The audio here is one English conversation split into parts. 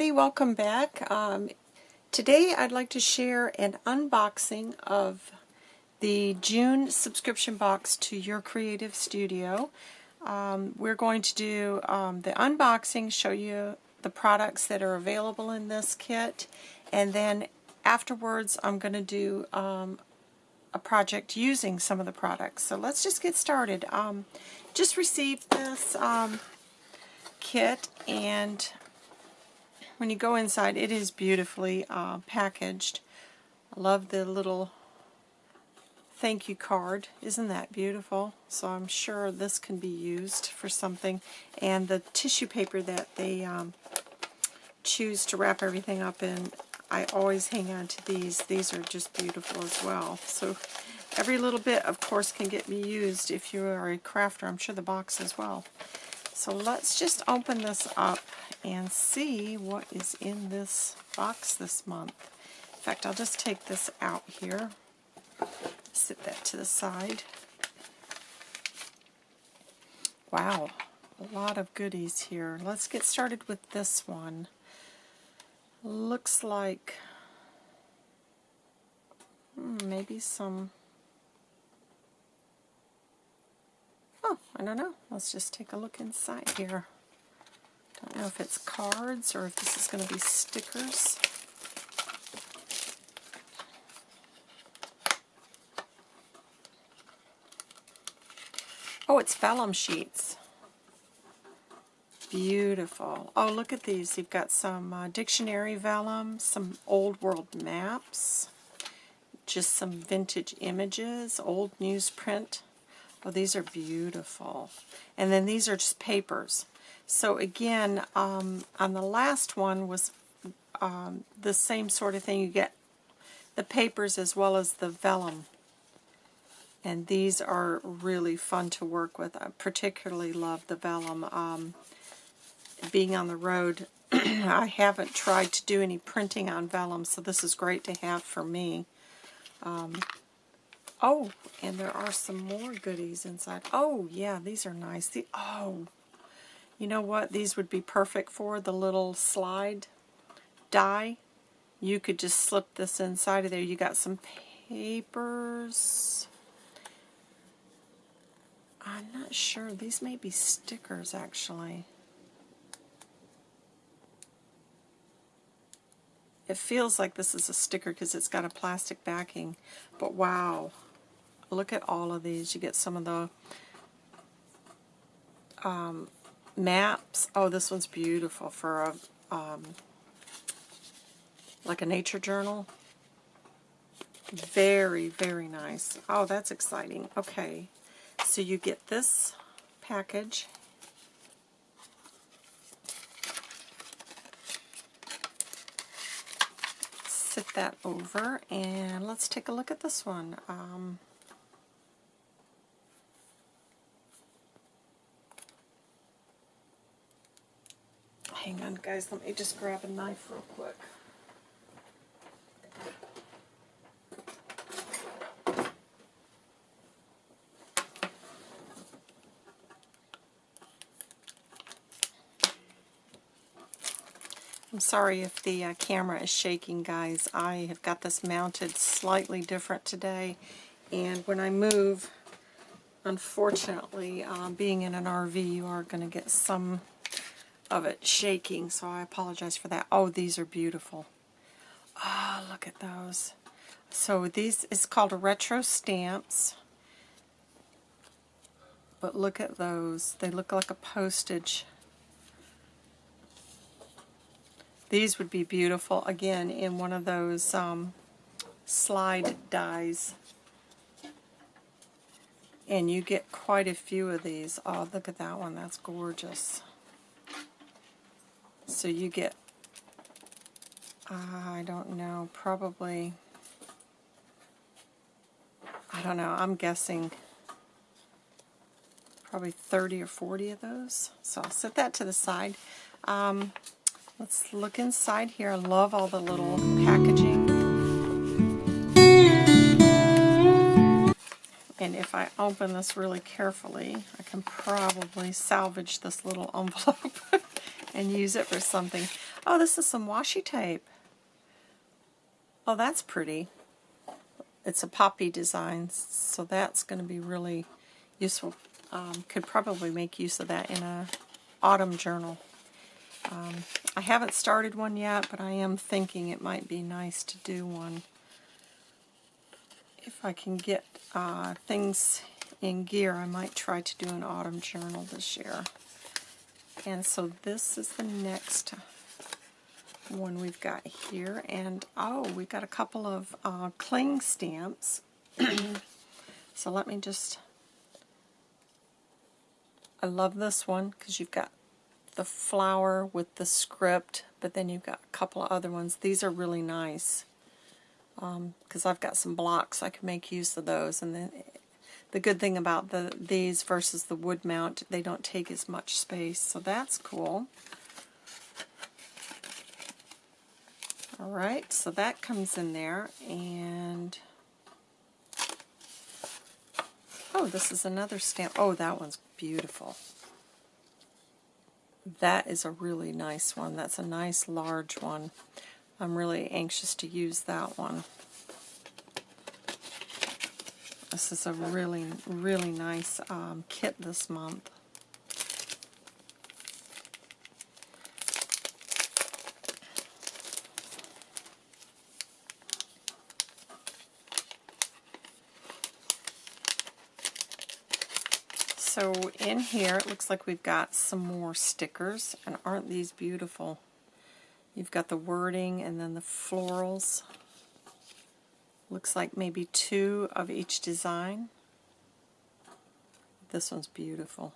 everybody, welcome back. Um, today I'd like to share an unboxing of the June subscription box to Your Creative Studio. Um, we're going to do um, the unboxing, show you the products that are available in this kit, and then afterwards I'm going to do um, a project using some of the products. So let's just get started. Um, just received this um, kit and when you go inside, it is beautifully uh, packaged. I love the little thank you card. Isn't that beautiful? So I'm sure this can be used for something. And the tissue paper that they um, choose to wrap everything up in, I always hang on to these. These are just beautiful as well. So every little bit, of course, can get me used if you are a crafter. I'm sure the box as well. So let's just open this up and see what is in this box this month. In fact, I'll just take this out here, sit that to the side. Wow, a lot of goodies here. Let's get started with this one. Looks like hmm, maybe some I don't know. Let's just take a look inside here. Don't know if it's cards or if this is going to be stickers. Oh, it's vellum sheets. Beautiful. Oh, look at these. You've got some uh, dictionary vellum, some old world maps, just some vintage images, old newsprint Oh, these are beautiful. And then these are just papers. So again, um, on the last one was um, the same sort of thing. You get the papers as well as the vellum. And these are really fun to work with. I particularly love the vellum. Um, being on the road, I haven't tried to do any printing on vellum, so this is great to have for me. Um, Oh, and there are some more goodies inside. Oh, yeah, these are nice. The, oh, you know what? These would be perfect for the little slide die. You could just slip this inside of there. You got some papers. I'm not sure. These may be stickers, actually. It feels like this is a sticker because it's got a plastic backing. But wow look at all of these. You get some of the um, maps. Oh, this one's beautiful for a um, like a nature journal. Very, very nice. Oh, that's exciting. Okay, so you get this package. Sit that over, and let's take a look at this one. Um, Hang on, guys. Let me just grab a knife real quick. I'm sorry if the uh, camera is shaking, guys. I have got this mounted slightly different today, and when I move, unfortunately, uh, being in an RV, you are going to get some of it shaking, so I apologize for that. Oh, these are beautiful. Ah, oh, look at those. So these is called retro stamps. But look at those. They look like a postage. These would be beautiful, again, in one of those um, slide dies. And you get quite a few of these. Oh, look at that one. That's gorgeous. So you get, uh, I don't know, probably, I don't know, I'm guessing probably 30 or 40 of those. So I'll set that to the side. Um, let's look inside here. I love all the little packaging. And if I open this really carefully, I can probably salvage this little envelope. And use it for something. Oh, this is some washi tape. Oh, that's pretty. It's a poppy design, so that's going to be really useful. Um, could probably make use of that in a autumn journal. Um, I haven't started one yet, but I am thinking it might be nice to do one. If I can get uh, things in gear, I might try to do an autumn journal this year. And so this is the next one we've got here. And oh, we've got a couple of uh, cling stamps. so let me just, I love this one because you've got the flower with the script, but then you've got a couple of other ones. These are really nice because um, I've got some blocks. I can make use of those. And then the good thing about the these versus the wood mount, they don't take as much space, so that's cool. Alright, so that comes in there, and oh, this is another stamp. Oh, that one's beautiful. That is a really nice one. That's a nice large one. I'm really anxious to use that one. This is a really, really nice um, kit this month. So in here it looks like we've got some more stickers and aren't these beautiful? You've got the wording and then the florals. Looks like maybe two of each design. This one's beautiful.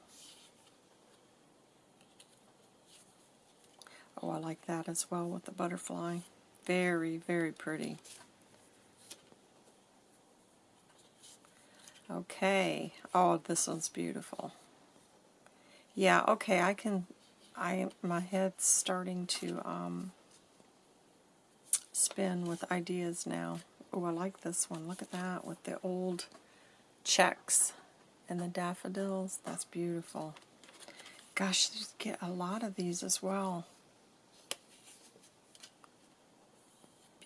Oh, I like that as well with the butterfly. Very, very pretty. Okay. Oh, this one's beautiful. Yeah, okay, I can, I, my head's starting to um, spin with ideas now. Oh, I like this one. Look at that with the old checks and the daffodils. That's beautiful. Gosh, you get a lot of these as well.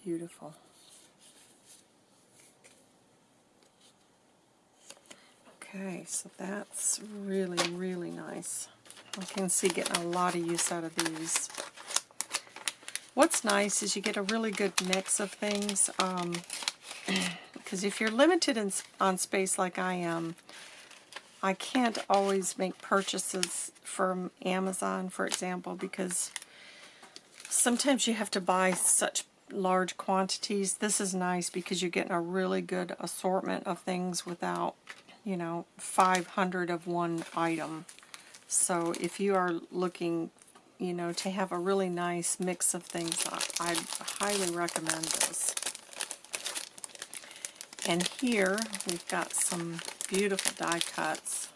Beautiful. Okay, so that's really, really nice. I can see getting a lot of use out of these. What's nice is you get a really good mix of things. Um, because if you're limited in, on space like I am, I can't always make purchases from Amazon, for example, because sometimes you have to buy such large quantities. This is nice because you're getting a really good assortment of things without, you know, 500 of one item. So if you are looking you know, to have a really nice mix of things, I, I highly recommend this. And here we've got some beautiful die cuts.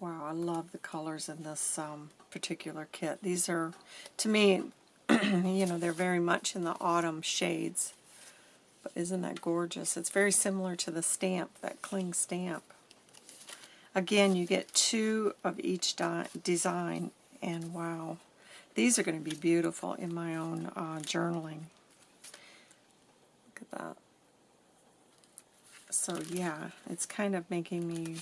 Wow, I love the colors in this um, particular kit. These are, to me, you know, they're very much in the autumn shades. But isn't that gorgeous? It's very similar to the stamp, that cling stamp. Again, you get two of each design, and wow, these are going to be beautiful in my own uh, journaling. At that. So yeah, it's kind of making me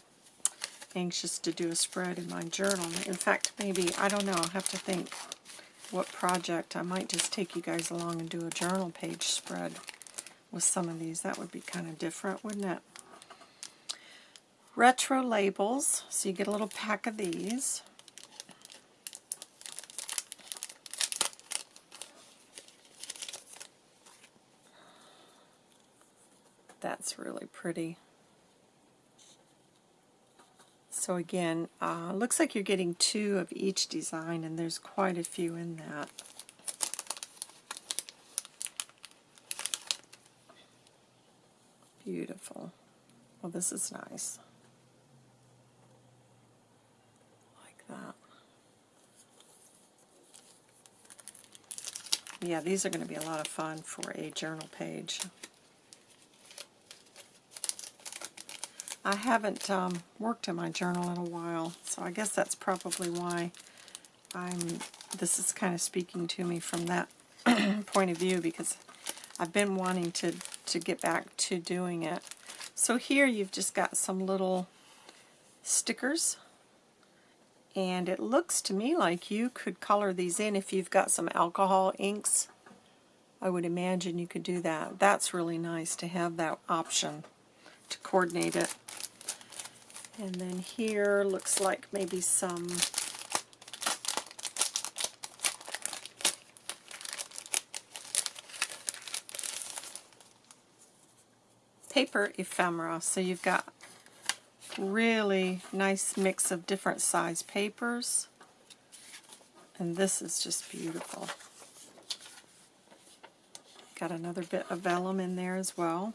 anxious to do a spread in my journal. In fact, maybe, I don't know, I'll have to think what project. I might just take you guys along and do a journal page spread with some of these. That would be kind of different, wouldn't it? retro labels, so you get a little pack of these. That's really pretty. So again, uh, looks like you're getting two of each design, and there's quite a few in that. Beautiful. Well, this is nice. Like that. Yeah, these are going to be a lot of fun for a journal page. I haven't um, worked in my journal in a while, so I guess that's probably why I'm. This is kind of speaking to me from that point of view because I've been wanting to to get back to doing it. So here you've just got some little stickers and it looks to me like you could color these in if you've got some alcohol inks. I would imagine you could do that. That's really nice to have that option to coordinate it. And then here looks like maybe some paper ephemera. So you've got really nice mix of different size papers. And this is just beautiful. Got another bit of vellum in there as well.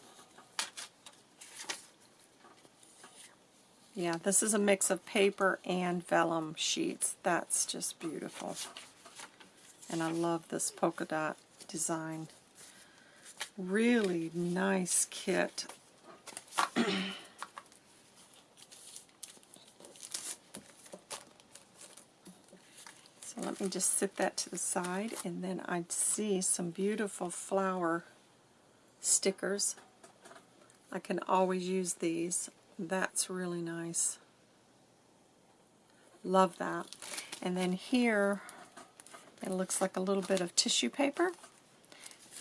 Yeah, this is a mix of paper and vellum sheets. That's just beautiful. And I love this polka dot design. Really nice kit. So let me just sit that to the side and then I see some beautiful flower stickers. I can always use these. That's really nice. Love that. And then here it looks like a little bit of tissue paper,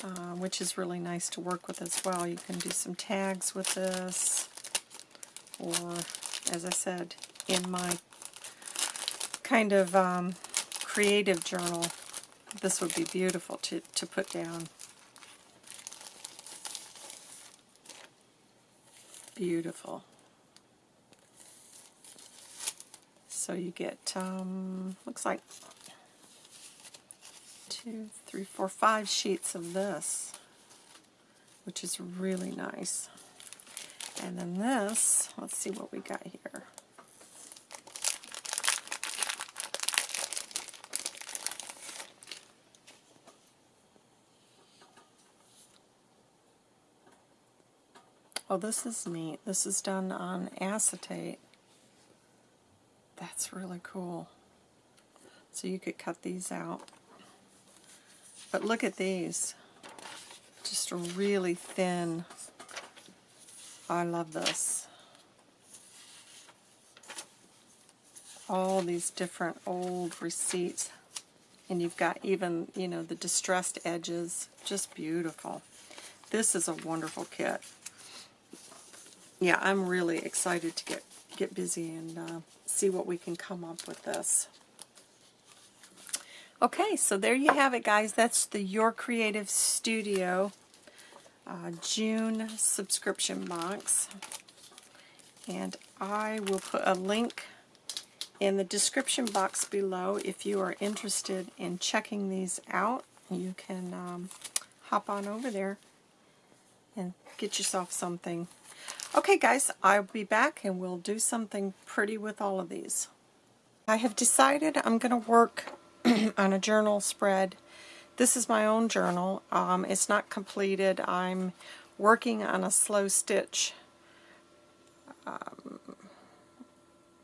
uh, which is really nice to work with as well. You can do some tags with this, or as I said, in my kind of um, creative journal, this would be beautiful to, to put down. Beautiful. So you get, um, looks like two, three, four, five sheets of this, which is really nice. And then this, let's see what we got here. Oh, this is neat. This is done on acetate. That's really cool. So you could cut these out. But look at these. Just a really thin. I love this. All these different old receipts. And you've got even, you know, the distressed edges. Just beautiful. This is a wonderful kit yeah, I'm really excited to get, get busy and uh, see what we can come up with this. Okay, so there you have it, guys. That's the Your Creative Studio uh, June subscription box. And I will put a link in the description box below if you are interested in checking these out. You can um, hop on over there and get yourself something Okay guys, I'll be back and we'll do something pretty with all of these. I have decided I'm going to work on a journal spread. This is my own journal. Um, it's not completed. I'm working on a slow stitch um,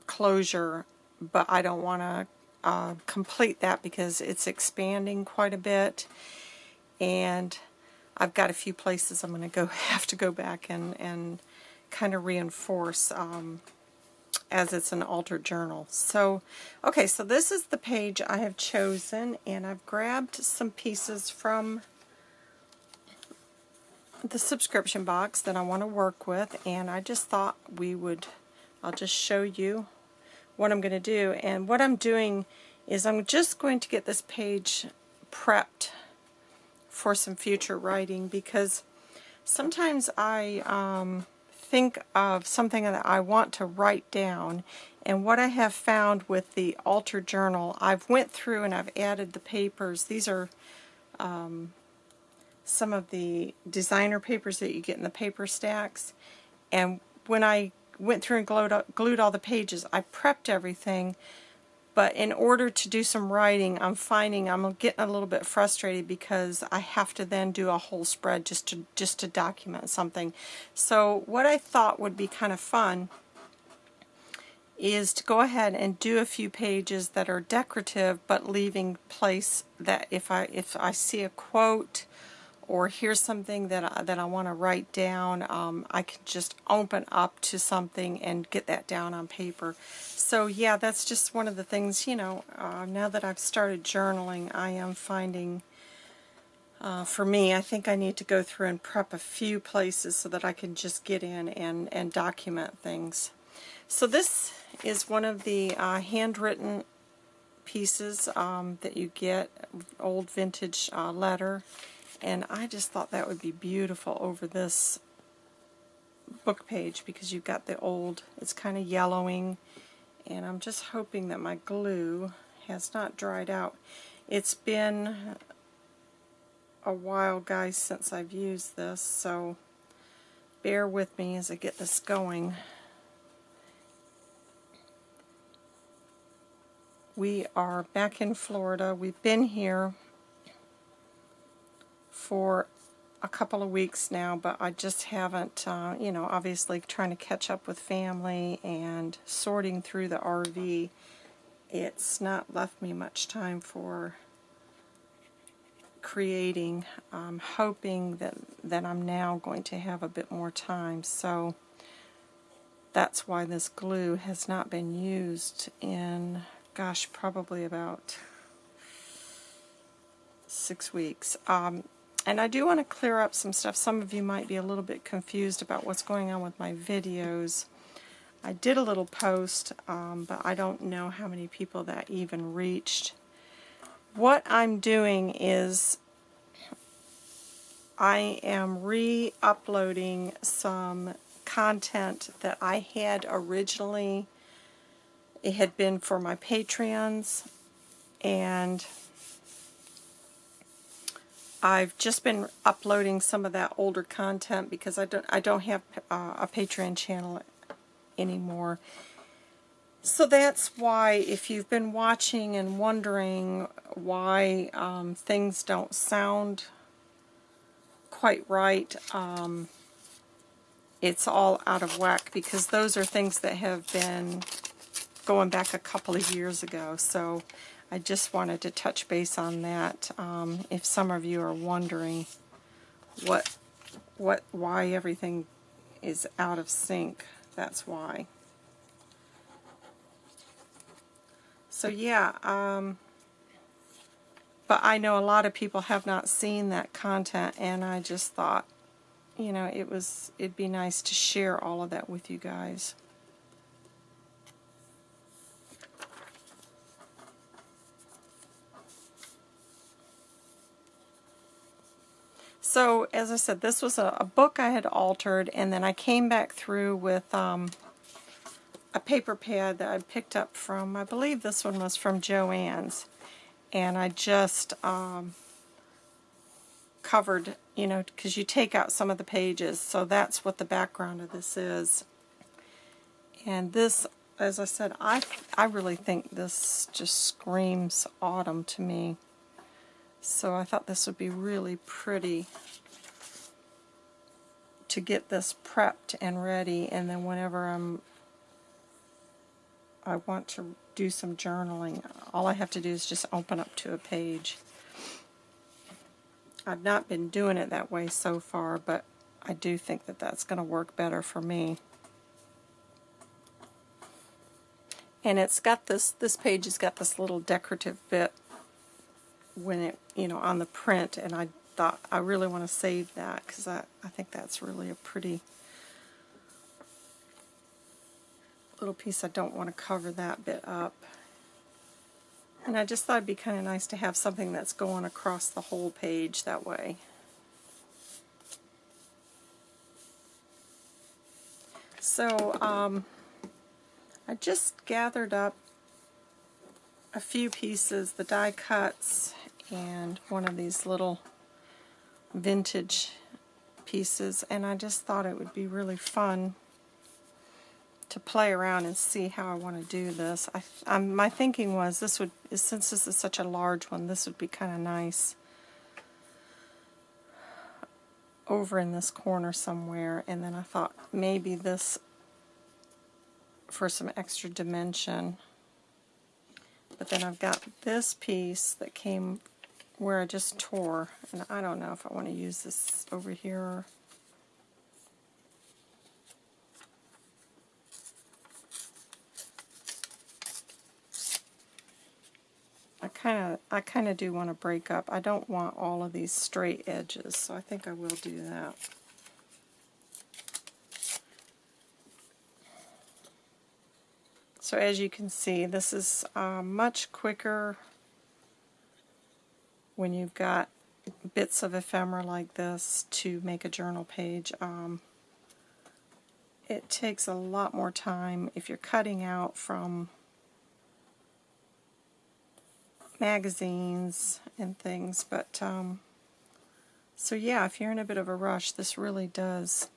closure, but I don't want to uh, complete that because it's expanding quite a bit and I've got a few places I'm going to go have to go back and, and kind of reinforce um, as it's an altered journal. So, okay, so this is the page I have chosen, and I've grabbed some pieces from the subscription box that I want to work with, and I just thought we would, I'll just show you what I'm going to do. And what I'm doing is I'm just going to get this page prepped for some future writing because sometimes I um, think of something that I want to write down and what I have found with the Alter Journal, I've went through and I've added the papers. These are um, some of the designer papers that you get in the paper stacks. And when I went through and glued, glued all the pages, I prepped everything But in order to do some writing, I'm finding I'm getting a little bit frustrated because I have to then do a whole spread just to just to document something. So what I thought would be kind of fun is to go ahead and do a few pages that are decorative but leaving place that if I if I see a quote or here's something that I, that I want to write down, um, I can just open up to something and get that down on paper. So yeah, that's just one of the things, you know, uh, now that I've started journaling, I am finding, uh, for me, I think I need to go through and prep a few places so that I can just get in and, and document things. So this is one of the uh, handwritten pieces um, that you get, old vintage uh, letter and I just thought that would be beautiful over this book page because you've got the old, it's kind of yellowing and I'm just hoping that my glue has not dried out. It's been a while guys since I've used this so bear with me as I get this going. We are back in Florida. We've been here for a couple of weeks now, but I just haven't, uh, you know, obviously trying to catch up with family and sorting through the RV. It's not left me much time for creating. I'm hoping that, that I'm now going to have a bit more time. So that's why this glue has not been used in, gosh, probably about six weeks. Um, and I do want to clear up some stuff. Some of you might be a little bit confused about what's going on with my videos. I did a little post, um, but I don't know how many people that even reached. What I'm doing is I am re-uploading some content that I had originally. It had been for my Patreons, and I've just been uploading some of that older content because I don't I don't have uh, a Patreon channel anymore. So that's why if you've been watching and wondering why um, things don't sound quite right, um, it's all out of whack because those are things that have been going back a couple of years ago. So I just wanted to touch base on that. Um, if some of you are wondering what, what, why everything is out of sync, that's why. So yeah, um, but I know a lot of people have not seen that content, and I just thought, you know, it was it'd be nice to share all of that with you guys. So, as I said, this was a, a, book I had altered, and then I came back through with um, a paper pad that I picked up from, I believe this one was from Joann's, and I just um, covered, you know, because you take out some of the pages, so that's what the background of this is. And this, as I said, I, I really think this just screams autumn to me. So I thought this would be really pretty to get this prepped and ready and then whenever I'm I want to do some journaling all I have to do is just open up to a page. I've not been doing it that way so far but I do think that that's going to work better for me. And it's got this, this page has got this little decorative bit when it, you know, on the print, and I thought I really want to save that because I, I think that's really a pretty little piece. I don't want to cover that bit up. And I just thought it'd be kind of nice to have something that's going across the whole page that way. So um, I just gathered up a few pieces, the die cuts, and one of these little vintage pieces and I just thought it would be really fun to play around and see how I want to do this. I, I'm, my thinking was this would, since this is such a large one, this would be kind of nice over in this corner somewhere. And then I thought maybe this for some extra dimension. But then I've got this piece that came where I just tore, and I don't know if I want to use this over here I kind of I kind of do want to break up. I don't want all of these straight edges, so I think I will do that. So as you can see, this is uh, much quicker when you've got bits of ephemera like this to make a journal page. Um, it takes a lot more time if you're cutting out from magazines and things, but um, so yeah, if you're in a bit of a rush, this really does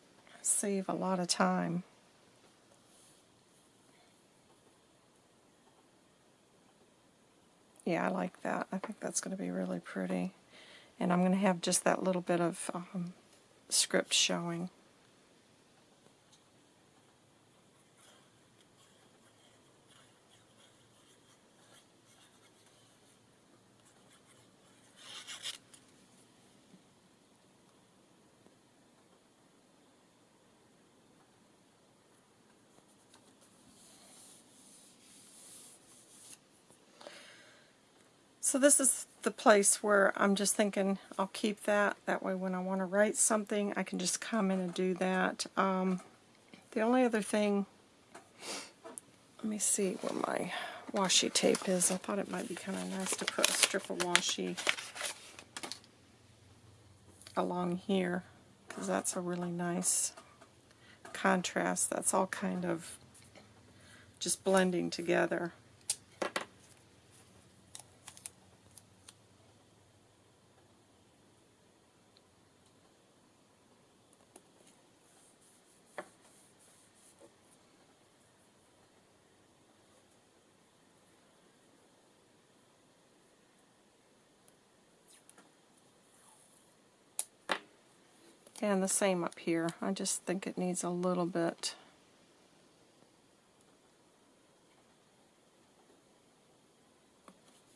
save a lot of time. Yeah, I like that. I think that's going to be really pretty. And I'm going to have just that little bit of um, script showing. So this is the place where I'm just thinking I'll keep that. That way when I want to write something, I can just come in and do that. Um, the only other thing, let me see where my washi tape is. I thought it might be kind of nice to put a strip of washi along here because that's a really nice contrast. That's all kind of just blending together. And the same up here. I just think it needs a little bit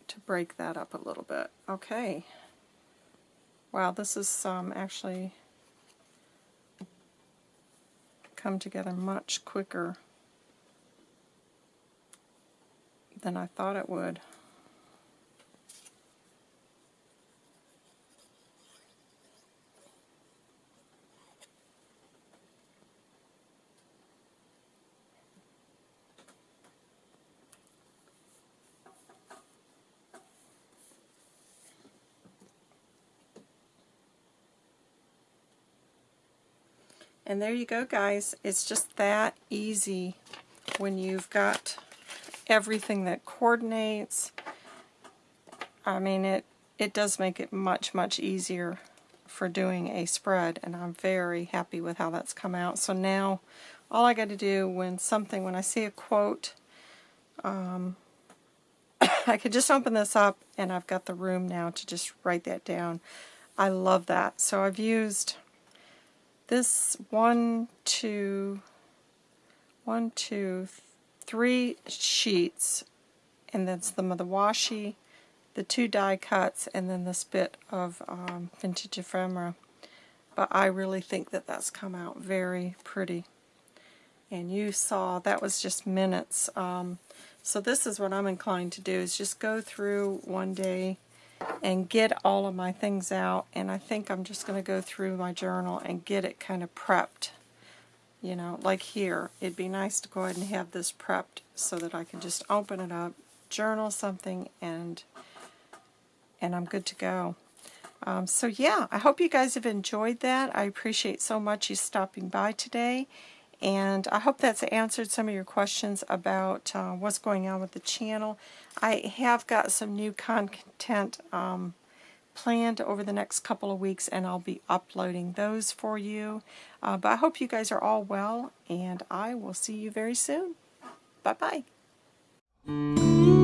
to break that up a little bit. Okay. Wow, this is um, actually come together much quicker than I thought it would. And there you go, guys. It's just that easy when you've got everything that coordinates. I mean, it, it does make it much, much easier for doing a spread, and I'm very happy with how that's come out. So now, all I got to do when something, when I see a quote, um, I could just open this up, and I've got the room now to just write that down. I love that. So I've used this one, two, one, two, three sheets, and of the washi, the two die cuts, and then this bit of um, vintage ephemera. But I really think that that's come out very pretty. And you saw that was just minutes. Um, so this is what I'm inclined to do, is just go through one day and get all of my things out and I think I'm just going to go through my journal and get it kind of prepped you know like here. It'd be nice to go ahead and have this prepped so that I can just open it up journal something and and I'm good to go. Um, so yeah I hope you guys have enjoyed that. I appreciate so much you stopping by today and I hope that's answered some of your questions about uh, what's going on with the channel. I have got some new content um, planned over the next couple of weeks, and I'll be uploading those for you. Uh, but I hope you guys are all well, and I will see you very soon. Bye bye.